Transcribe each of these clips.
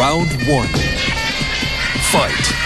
Round one. Fight.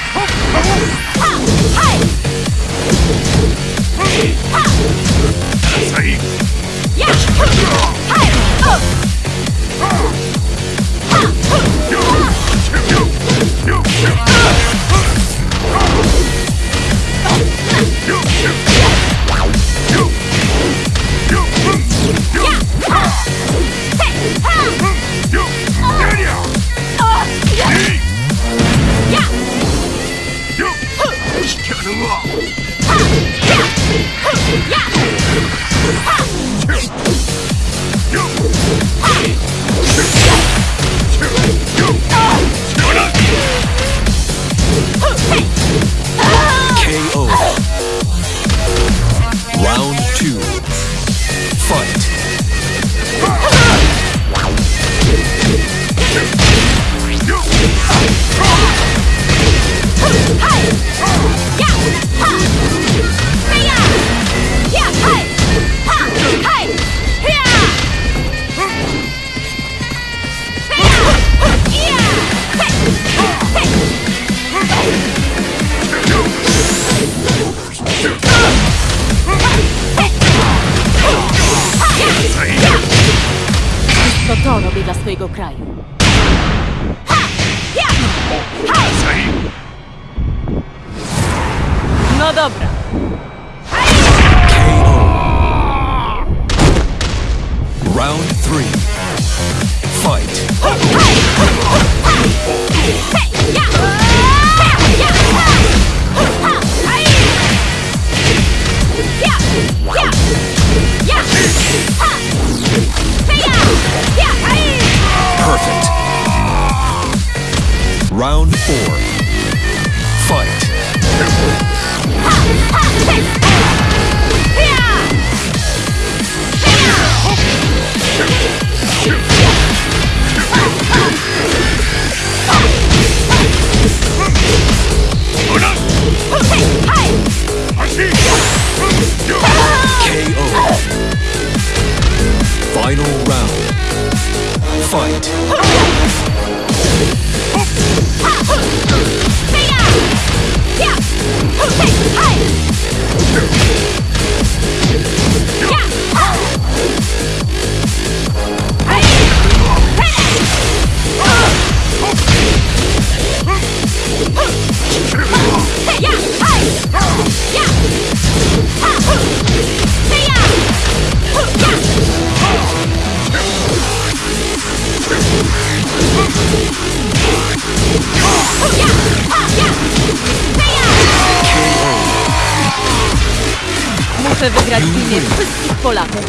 Muszę wygrać w imię wszystkich Polaków.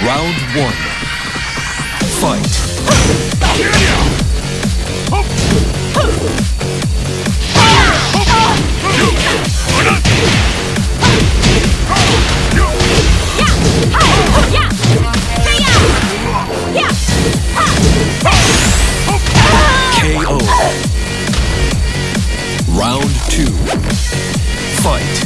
Round one. Fight. KO. Fight.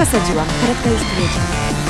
Przesadziłam, charakter już powiedział.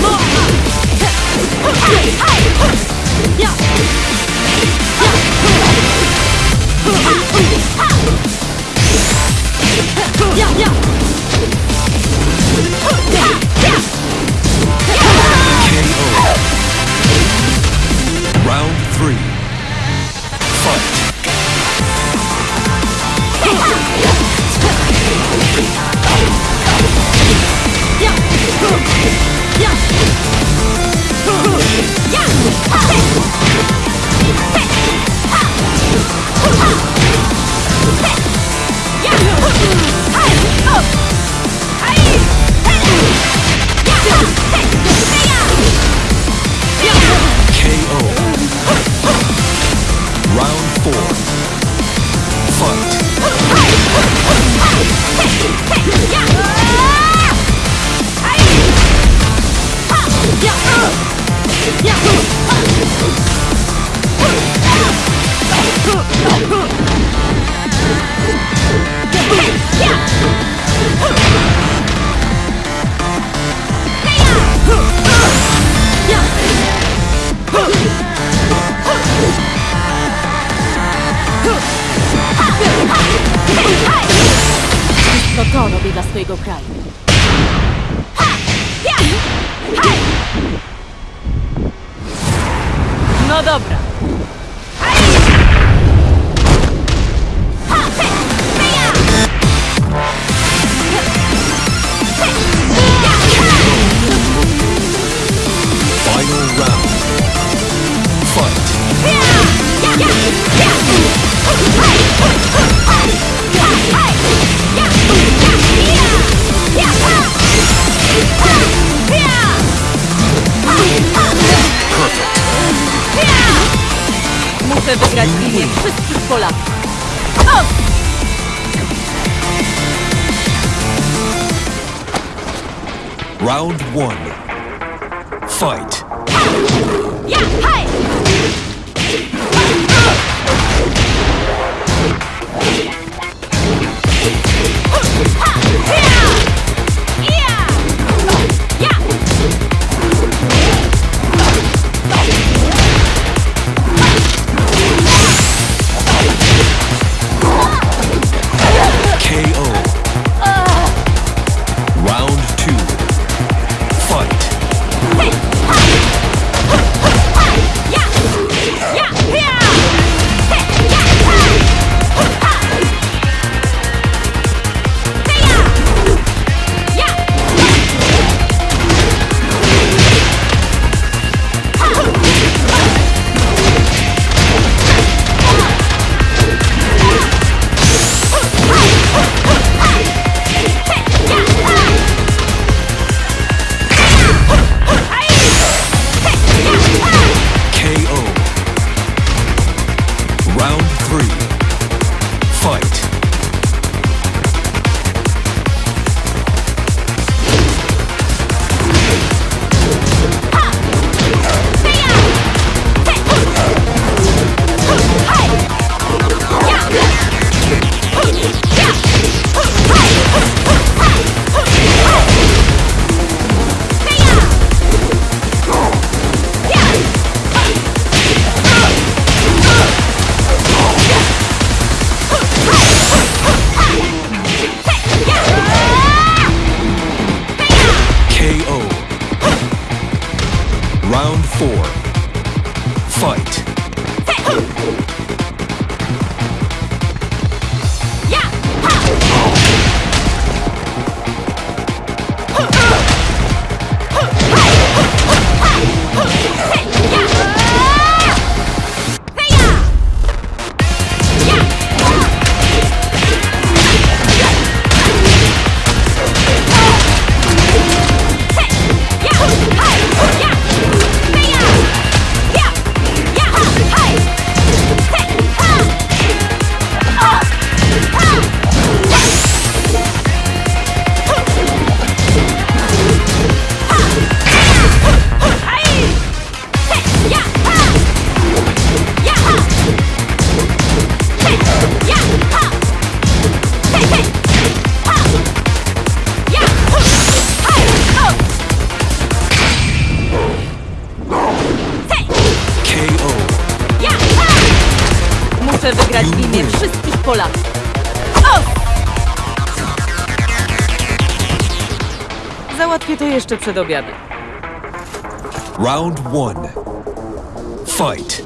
More. 谁购买？Imię wszystkich Polaków. O! Round one. Fight. Ah! Ja, hej! Jeszcze przed obiadem. Round one. Fight.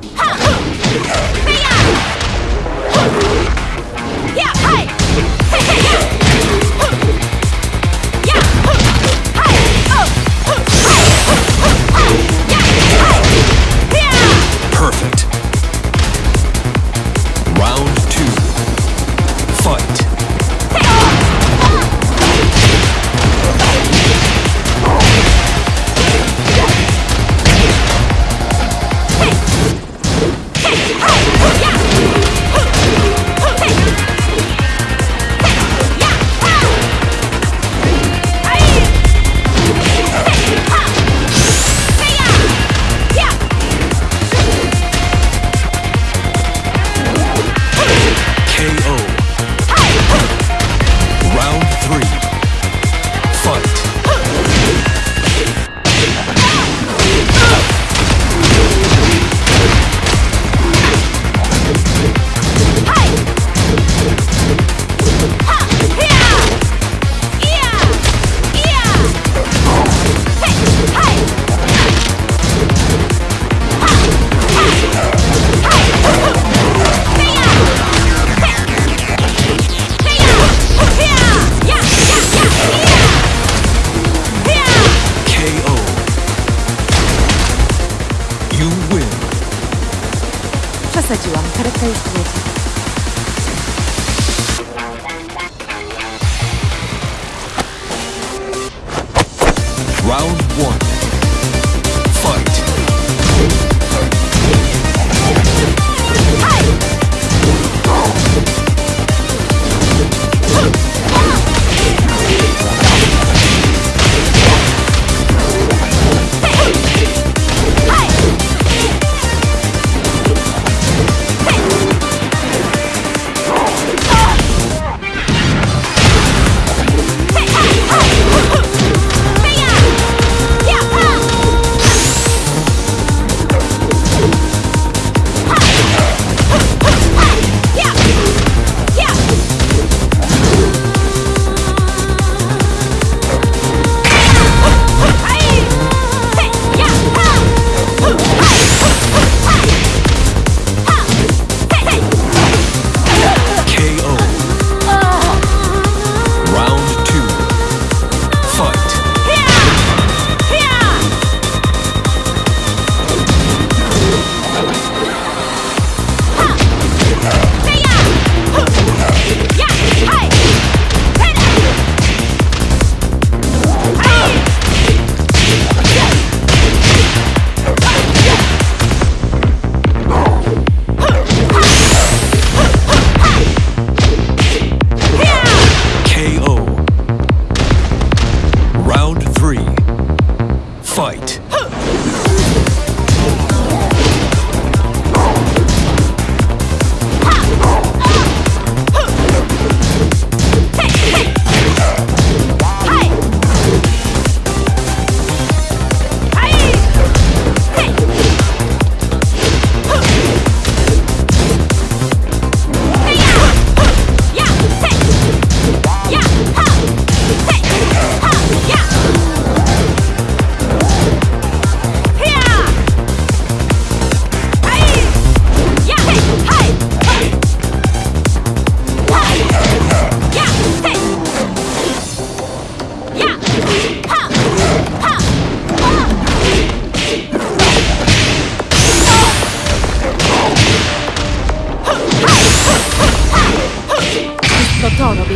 Perfect.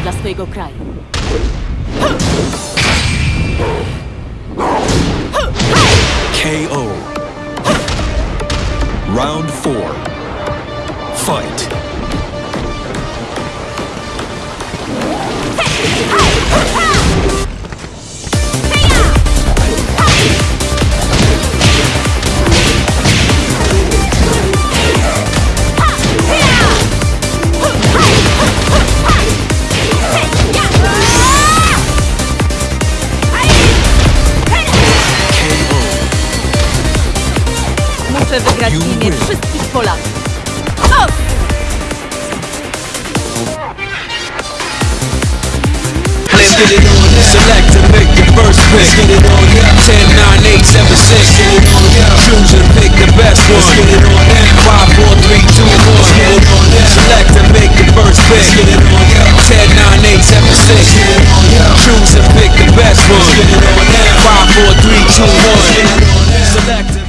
Dla swojego kraju. KO. Round four. Fight. Muszę wygrać w imię wszystkich Polaków. Stop! Let's get it on, select and make your first pick Let's get it on, 10, 9, 8, 7, 6 Get it on, choose and pick the best one Let's get it on, 5, 4, 3, 2, 1 Let's get it on, select and make your first pick Let's get it on, 10, 9, 8, 7, 6 Get it on, choose and pick the best one Let's get it on, 5, 4, 3, 2, 1 Select